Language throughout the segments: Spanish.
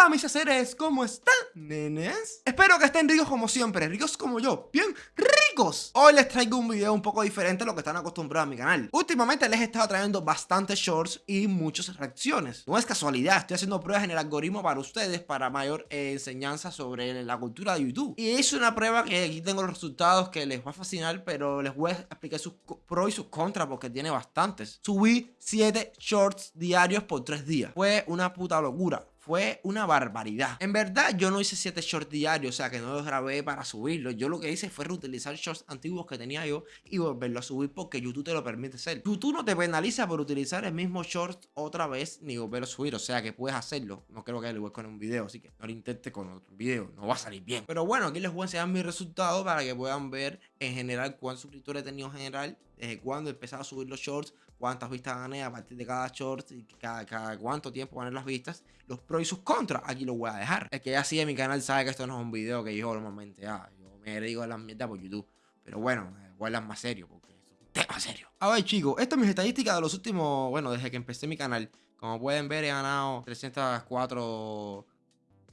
Hola mis seres, ¿cómo están, nenes? Espero que estén ricos como siempre, ricos como yo, bien ricos. Hoy les traigo un video un poco diferente a lo que están acostumbrados a mi canal. Últimamente les he estado trayendo bastantes shorts y muchas reacciones. No es casualidad, estoy haciendo pruebas en el algoritmo para ustedes para mayor enseñanza sobre la cultura de YouTube. Y es una prueba que aquí tengo los resultados que les va a fascinar, pero les voy a explicar sus pros y sus contras porque tiene bastantes. Subí 7 shorts diarios por 3 días. Fue una puta locura fue una barbaridad. En verdad, yo no hice 7 shorts diarios, o sea que no los grabé para subirlos. Yo lo que hice fue reutilizar shorts antiguos que tenía yo y volverlos a subir porque YouTube te lo permite hacer. YouTube no te penaliza por utilizar el mismo short otra vez ni volverlo a subir, o sea que puedes hacerlo. No creo que lo igual con un video, así que no lo intentes con otro video, no va a salir bien. Pero bueno, aquí les voy a enseñar mis resultados para que puedan ver en general cuántos suscriptores he tenido en general, desde cuándo he empezado a subir los shorts, cuántas vistas gané a partir de cada short y cada, cuánto tiempo gané las vistas, los pros y sus contras, aquí lo voy a dejar. El que ya sigue mi canal sabe que esto no es un video que yo normalmente hago, yo me digo las mierdas por YouTube, pero bueno, a más serio porque es un tema serio. A ver chicos, estas son mis estadísticas de los últimos, bueno, desde que empecé mi canal. Como pueden ver he ganado 304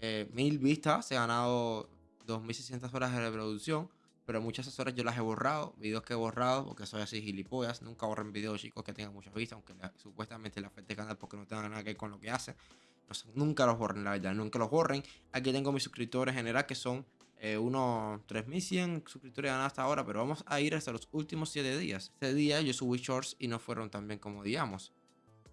eh, mil vistas, he ganado 2600 horas de reproducción pero muchas horas yo las he borrado, videos que he borrado, porque soy así gilipollas, nunca borren videos chicos que tengan muchas vistas, aunque supuestamente le afecte el canal porque no tengan nada que ver con lo que hacen. nunca los borren, la verdad, nunca los borren. Aquí tengo mis suscriptores en general que son eh, unos 3100 suscriptores ganados hasta ahora, pero vamos a ir hasta los últimos 7 días. Este día yo subí shorts y no fueron tan bien como digamos.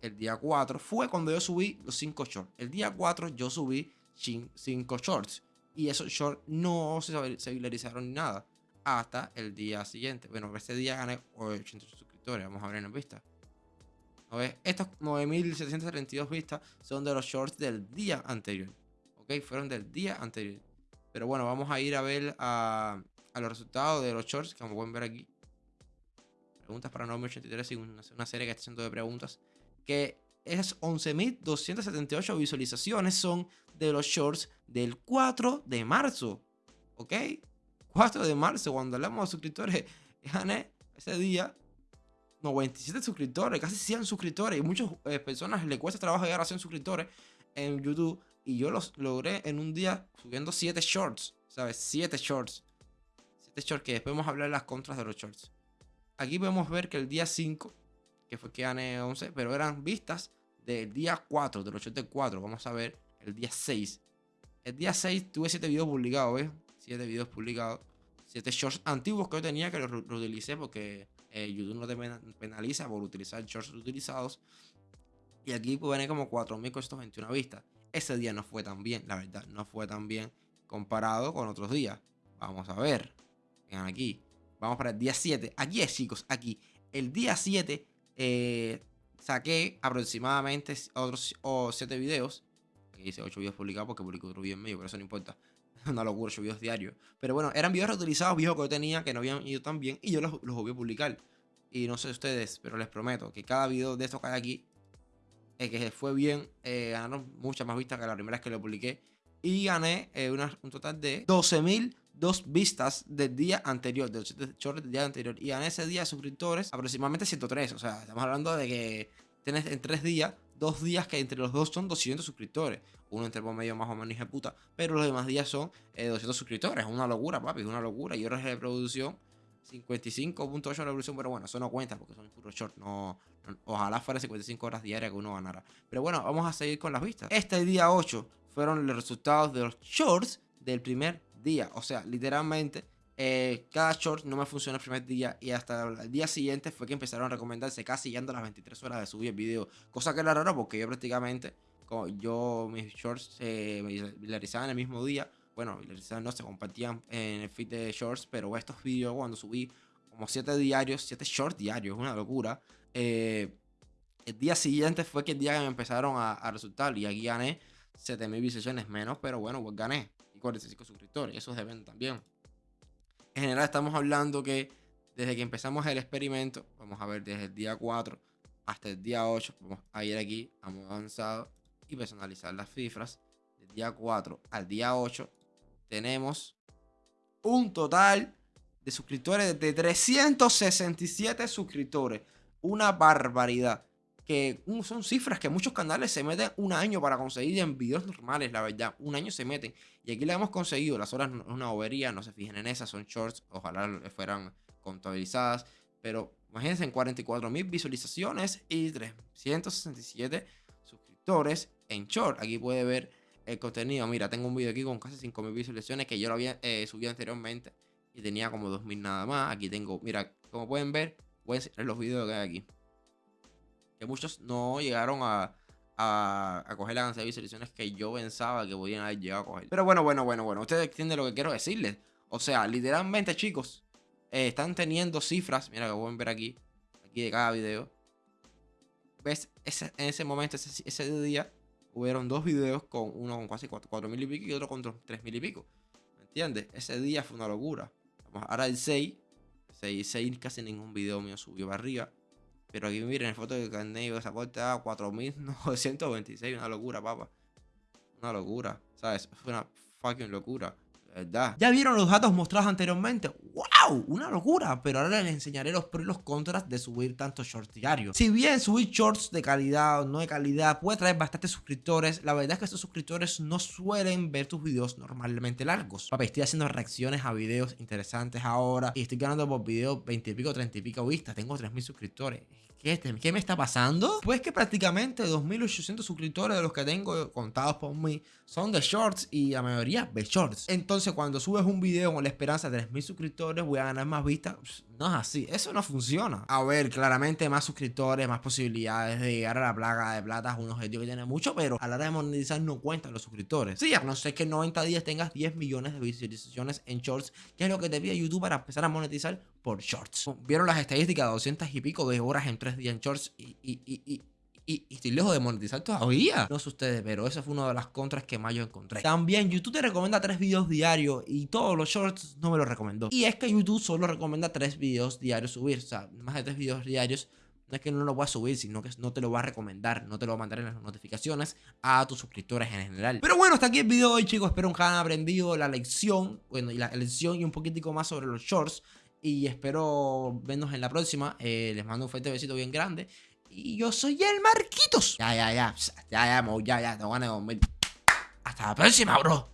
El día 4 fue cuando yo subí los 5 shorts. El día 4 yo subí 5 shorts y esos shorts no se viralizaron ni nada hasta el día siguiente. Bueno, ese día gané 80 suscriptores. Vamos a ver en vista. Estos 9.732 vistas son de los shorts del día anterior. Ok, fueron del día anterior. Pero bueno, vamos a ir a ver a, los resultados de los shorts, como pueden ver aquí. Preguntas para 983 y una, una serie que está haciendo de preguntas. Que esas 11.278 visualizaciones son de los shorts del 4 de marzo. ¿Ok? 4 de marzo, cuando hablamos de suscriptores, gané ese día 97 suscriptores, casi 100 suscriptores. Y muchas eh, personas les cuesta trabajo llegar a 100 suscriptores en YouTube. Y yo los logré en un día subiendo 7 shorts, ¿sabes? 7 shorts. 7 shorts que después vamos a hablar de las contras de los shorts. Aquí podemos ver que el día 5, que fue que gané 11, pero eran vistas del día 4, del 84. Vamos a ver el día 6. El día 6 tuve 7 videos publicados, ¿ves? 7 videos publicados. 7 shorts antiguos que yo tenía que los reutilicé porque eh, YouTube no te penaliza por utilizar shorts utilizados. Y aquí pues como 4.421 vistas. Ese día no fue tan bien, la verdad, no fue tan bien comparado con otros días. Vamos a ver. Vean aquí. Vamos para el día 7. Aquí es, chicos, aquí. El día 7 eh, saqué aproximadamente otros 7 videos. Aquí dice 8 videos publicados porque publicó otro video en medio, pero eso no importa. una locura, ocho videos diarios. Pero bueno, eran videos reutilizados, viejos que yo tenía, que no habían ido tan bien, y yo los, los voy a publicar. Y no sé ustedes, pero les prometo que cada video de estos que hay aquí, eh, que fue bien, eh, ganaron muchas más vistas que la primera vez que lo publiqué. Y gané eh, un total de 12.002 vistas del día anterior, del short del día anterior. Y gané ese día suscriptores aproximadamente 103. O sea, estamos hablando de que tienes en tres días dos días que entre los dos son 200 suscriptores. Uno entre por medio más o menos de puta. Pero los demás días son 200 eh, suscriptores. Es una locura, papi. Es una locura. Y horas de reproducción. 55.8 de reproducción. Pero bueno, eso no cuenta porque son puros short. No, ojalá fuera 55 horas diarias que uno ganara. Pero bueno, vamos a seguir con las vistas. Este día 8 fueron los resultados de los shorts del primer día. O sea, literalmente eh, cada short no me funcionó el primer día y hasta el día siguiente fue que empezaron a recomendarse casi yendo a las 23 horas de subir el video. Cosa que era raro porque yo prácticamente, como yo mis shorts se viralizaban el mismo día. Bueno, viralizaban no, se compartían en el feed de shorts, pero estos videos cuando subí como 7 diarios, 7 shorts diarios, una locura. Eh, el día siguiente fue que el día que me empezaron a, resultar y aquí gané 7000 visualizaciones menos, pero bueno, pues gané. Y 45 suscriptores, esos deben también. En general estamos hablando que desde que empezamos el experimento, vamos a ver desde el día 4 hasta el día 8, vamos a ir aquí a modo avanzado y personalizar las cifras. Del día 4 al día 8 tenemos un total de suscriptores de 367 suscriptores. Una barbaridad. Que son cifras que muchos canales se meten un año para conseguir en videos normales, la verdad. Un año se meten. Y aquí la hemos conseguido. Las horas no es una bobería, no se fijen en esas, son shorts. Ojalá fueran contabilizadas. Pero imagínense en 44 mil visualizaciones y 367 suscriptores en short. Aquí puede ver el contenido. Mira, tengo un video aquí con casi 5 mil visualizaciones que yo lo había eh, subido anteriormente. Y tenía como 2000 nada más. Aquí tengo, mira, como pueden ver, voy a enseñar los videos que hay aquí que muchos no llegaron a, a, coger la cantidad de visualizaciones que yo pensaba que podían haber llegado a coger. Pero bueno, bueno, bueno, bueno, ustedes entienden lo que quiero decirles. O sea, literalmente, chicos, eh, están teniendo cifras, mira que pueden ver aquí, aquí de cada video. ¿Ves? Ese, en ese momento, ese, día, hubieron dos videos con uno con casi 4 mil y pico y otro con 3 mil y pico. ¿Me entiendes? Ese día fue una locura. Vamos, ahora el 6, 6, 6 casi ningún video mío subió para arriba. Pero aquí miren, el foto carnet esa puerta a 4926, una locura, papá. Una locura, ¿sabes? Fue una fucking locura. ¿Verdad? ¿Ya vieron los datos mostrados anteriormente? ¡Wow! Una locura. Pero ahora les enseñaré los pros y los contras de subir tantos shorts diarios. Si bien subir shorts de calidad o no de calidad puede traer bastantes suscriptores, la verdad es que estos suscriptores no suelen ver tus videos normalmente largos. Papi, estoy haciendo reacciones a videos interesantes ahora y estoy ganando por video 20 y pico, 30 y pico vistas. Tengo 3000 suscriptores. ¿Qué, me está pasando? Pues que prácticamente 2800 suscriptores de los que tengo contados por mí son de shorts y la mayoría de shorts. Entonces cuando subes un video con la esperanza de 3000 suscriptores voy a ganar más vistas. No es así, eso no funciona. A ver, claramente más suscriptores, más posibilidades de llegar a la plaga de plata es un objetivo que tiene mucho, pero a la hora de monetizar no cuentan los suscriptores. Sí, a no ser que en 90 días tengas 10 millones de visualizaciones en shorts, que es lo que te pide YouTube para empezar a monetizar por shorts. Vieron las estadísticas, 200 y pico de horas en 3 días en shorts y, y, y, y, estoy lejos de monetizar todavía. No sé ustedes, pero esa fue una de las contras que más yo encontré. También YouTube te recomienda tres videos diarios y todos los shorts no me lo recomendó. Y es que YouTube solo recomienda tres videos diarios subir. O sea, más de tres videos diarios. No es que no lo voy a subir, sino que no te lo va a recomendar, no te lo va a mandar en las notificaciones a tus suscriptores en general. Pero bueno, hasta aquí el video de hoy, chicos. Espero que hayan aprendido la lección, bueno, y la lección y un poquitico más sobre los shorts. Y espero vernos en la próxima. Eh, les mando un fuerte besito bien grande. Y yo soy el Marquitos. Ya, ya, ya. Ya, ya, ya, ya. Te van a dormir. Hasta la próxima, bro.